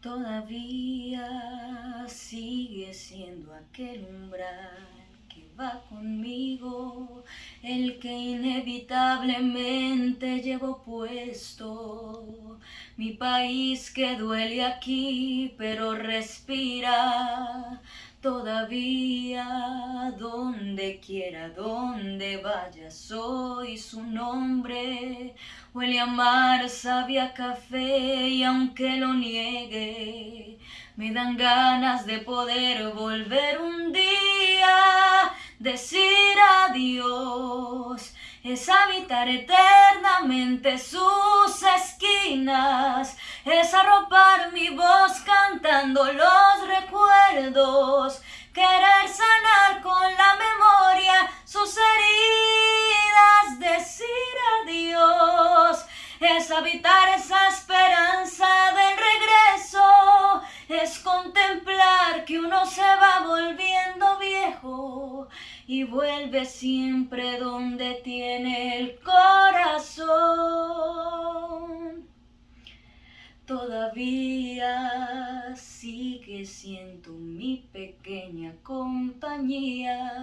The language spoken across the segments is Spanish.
Todavía sigue siendo aquel umbral que va conmigo, el que inevitablemente llevo puesto. Mi país que duele aquí, pero respira todavía. Donde quiera, donde vaya, soy su nombre. Huele a mar, sabia café y aunque lo niegue, me dan ganas de poder volver un día, decir adiós, es habitar eternamente sus esquinas, es arropar mi voz cantando los recuerdos, habitar esa esperanza del regreso, es contemplar que uno se va volviendo viejo y vuelve siempre donde tiene el corazón. Todavía sigue siendo mi pequeña compañía,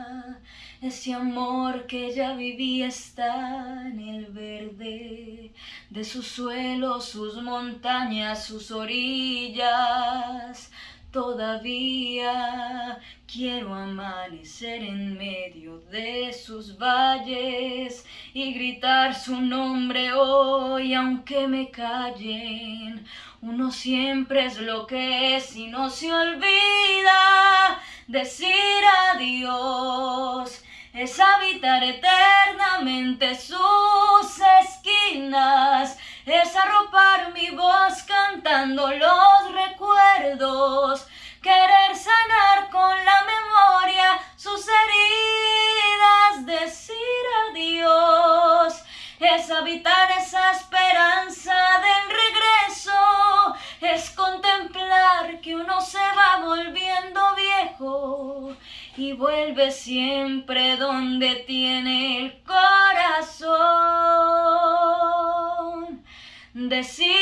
ese amor que ya viví está en el verde de sus suelos, sus montañas, sus orillas. Todavía quiero amanecer en medio de sus valles y gritar su nombre hoy aunque me callen. Uno siempre es lo que es y no se olvida decir adiós. Eternamente sus esquinas, es arropar mi voz cantando los recuerdos, querer sanar con la memoria sus heridas, decir adiós, es habitar esa esperanza y vuelve siempre donde tiene el corazón. Decir